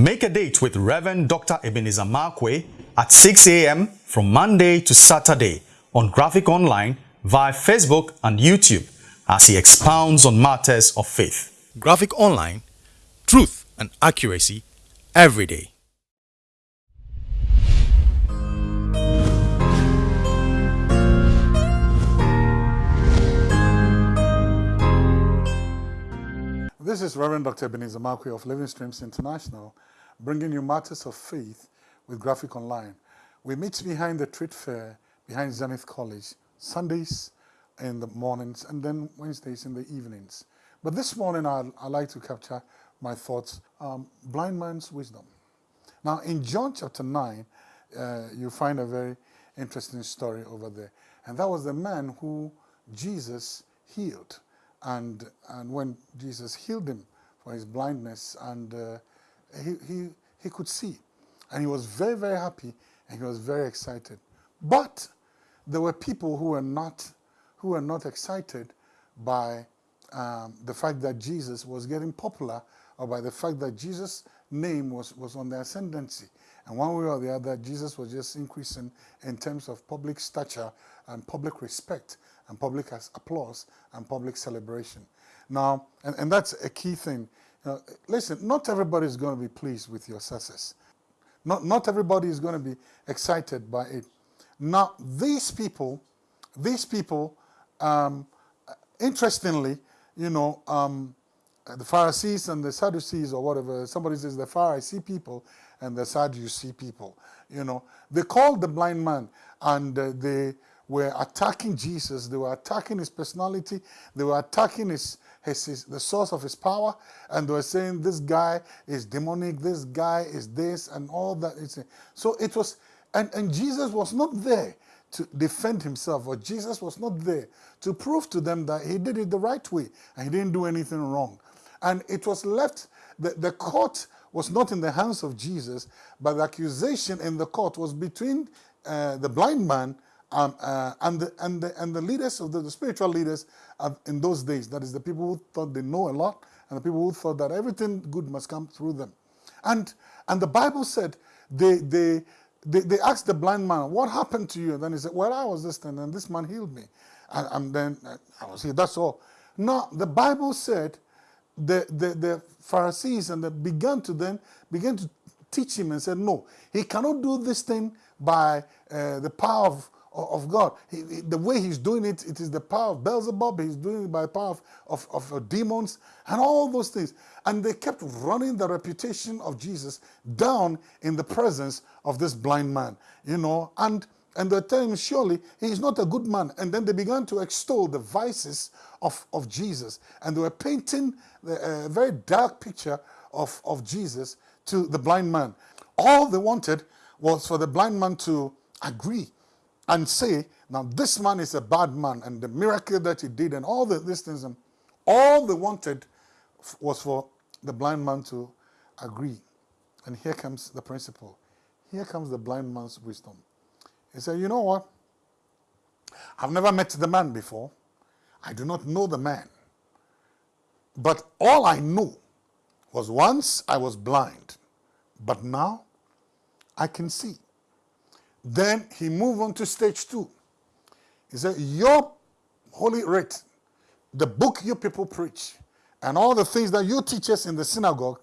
Make a date with Reverend Dr. Ebenezer Markwei at 6 a.m. from Monday to Saturday on Graphic Online via Facebook and YouTube as he expounds on matters of faith. Graphic Online, truth and accuracy every day. This is Reverend Dr. Ebenezer Markwei of Living Streams International, bringing you matters of faith with Graphic Online. We meet behind the trade fair, behind Zenith College, Sundays in the mornings and then Wednesdays in the evenings. But this morning I'd, I'd like to capture my thoughts, um, blind man's wisdom. Now in John chapter 9, uh, you find a very interesting story over there. And that was the man who Jesus healed and, and when Jesus healed him for his blindness and uh, he, he, he could see and he was very, very happy and he was very excited. But there were people who were not, who were not excited by um, the fact that Jesus was getting popular or by the fact that Jesus' name was, was on the ascendancy. And one way or the other, Jesus was just increasing in terms of public stature and public respect and public applause and public celebration. Now, and, and that's a key thing. Listen, not everybody is going to be pleased with your success. Not, not everybody is going to be excited by it. Now, these people, these people, um, interestingly, you know, um, the Pharisees and the Sadducees or whatever, somebody says the Pharisee people and the Sadducee people, you know, they called the blind man and uh, they were attacking Jesus, they were attacking his personality, they were attacking his, his, his, the source of his power, and they were saying this guy is demonic, this guy is this, and all that. So it was, and, and Jesus was not there to defend himself, or Jesus was not there to prove to them that he did it the right way, and he didn't do anything wrong. And it was left, the, the court was not in the hands of Jesus, but the accusation in the court was between uh, the blind man um, uh, and, the, and, the, and the leaders of the, the spiritual leaders in those days, that is the people who thought they know a lot and the people who thought that everything good must come through them. And, and the Bible said they, they, they, they asked the blind man, what happened to you? And then he said, well, I was this and this man healed me. And, and then uh, I was here, that's all. Now, the Bible said the, the, the Pharisees and they began to then began to teach him and said, no, he cannot do this thing by uh, the power of of God. He, he, the way he's doing it, it is the power of Beelzebub, he's doing it by the power of, of, of, demons and all those things. And they kept running the reputation of Jesus down in the presence of this blind man, you know, and and they're telling him, surely he's not a good man. And then they began to extol the vices of, of Jesus. And they were painting uh, a very dark picture of, of Jesus to the blind man. All they wanted was for the blind man to agree and say, now this man is a bad man and the miracle that he did and all the, these things, and all they wanted was for the blind man to agree. And here comes the principle. Here comes the blind man's wisdom. He said, you know what? I've never met the man before. I do not know the man. But all I know was once I was blind, but now I can see. Then he moved on to stage two. He said, your holy writ, the book you people preach, and all the things that you teach us in the synagogue,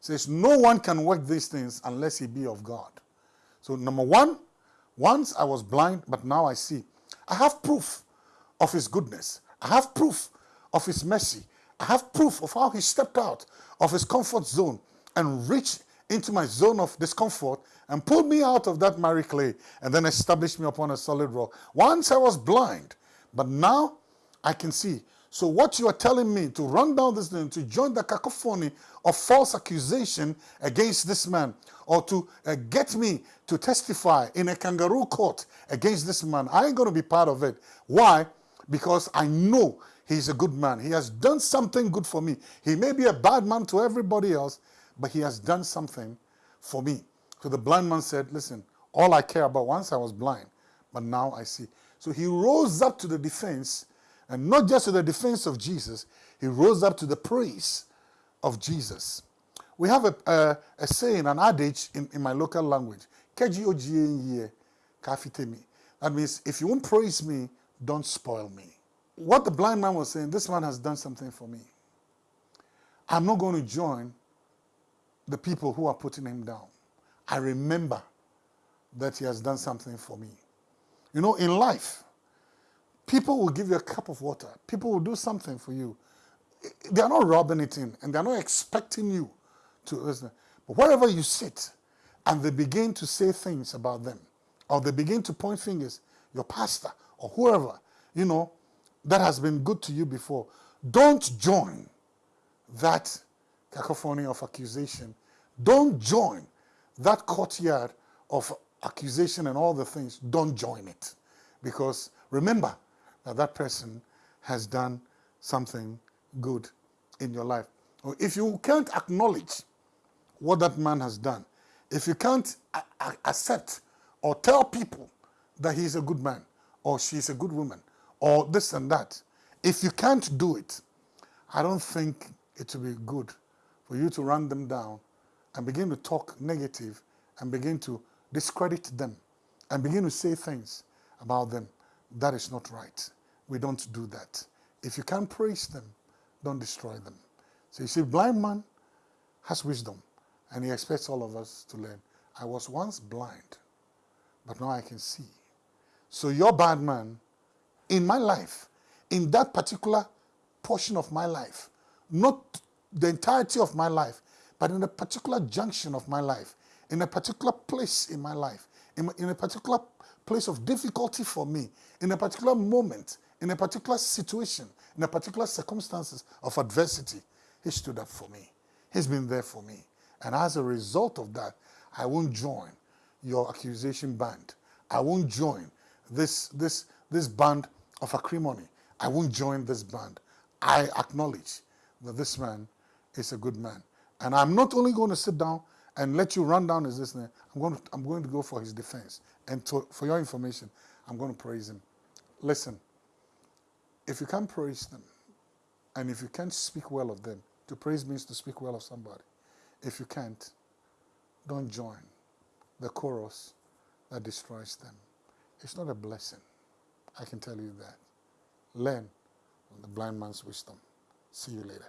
says no one can work these things unless he be of God. So number one, once I was blind, but now I see. I have proof of his goodness. I have proof of his mercy. I have proof of how he stepped out of his comfort zone and reached into my zone of discomfort and pulled me out of that miry clay and then established me upon a solid rock. Once I was blind, but now I can see. So what you are telling me to run down this thing, to join the cacophony of false accusation against this man, or to uh, get me to testify in a kangaroo court against this man, I ain't going to be part of it. Why? Because I know he's a good man. He has done something good for me. He may be a bad man to everybody else, but he has done something for me. So the blind man said, listen, all I care about, once I was blind, but now I see. So he rose up to the defense, and not just to the defense of Jesus, he rose up to the praise of Jesus. we have a, a, a saying, an adage in, in my local language. That means if you won't praise me, don't spoil me. What the blind man was saying, this man has done something for me. I'm not going to join the people who are putting him down. I remember that he has done something for me. You know, in life, people will give you a cup of water. People will do something for you. They are not robbing it in, and they are not expecting you to listen. But wherever you sit, and they begin to say things about them, or they begin to point fingers, your pastor or whoever, you know, that has been good to you before, don't join that cacophony of accusation. Don't join that courtyard of accusation and all the things. Don't join it. Because remember that that person has done something good in your life. If you can't acknowledge what that man has done, if you can't accept or tell people that he's a good man or she's a good woman or this and that, if you can't do it, I don't think it will be good for you to run them down and begin to talk negative and begin to discredit them and begin to say things about them. That is not right. We don't do that. If you can't praise them, don't destroy them. So you see, blind man has wisdom and he expects all of us to learn. I was once blind, but now I can see. So your bad man, in my life, in that particular portion of my life, not the entirety of my life, but in a particular junction of my life, in a particular place in my life, in, in a particular place of difficulty for me, in a particular moment, in a particular situation, in a particular circumstances of adversity, he stood up for me. He's been there for me. And as a result of that, I won't join your accusation band. I won't join this, this, this band of acrimony. I won't join this band. I acknowledge that this man is a good man. And I'm not only going to sit down and let you run down his listener, I'm going to, I'm going to go for his defense. And to, for your information, I'm going to praise him. Listen, if you can't praise them, and if you can't speak well of them, to praise means to speak well of somebody. If you can't, don't join the chorus that destroys them. It's not a blessing. I can tell you that. Learn the blind man's wisdom. See you later.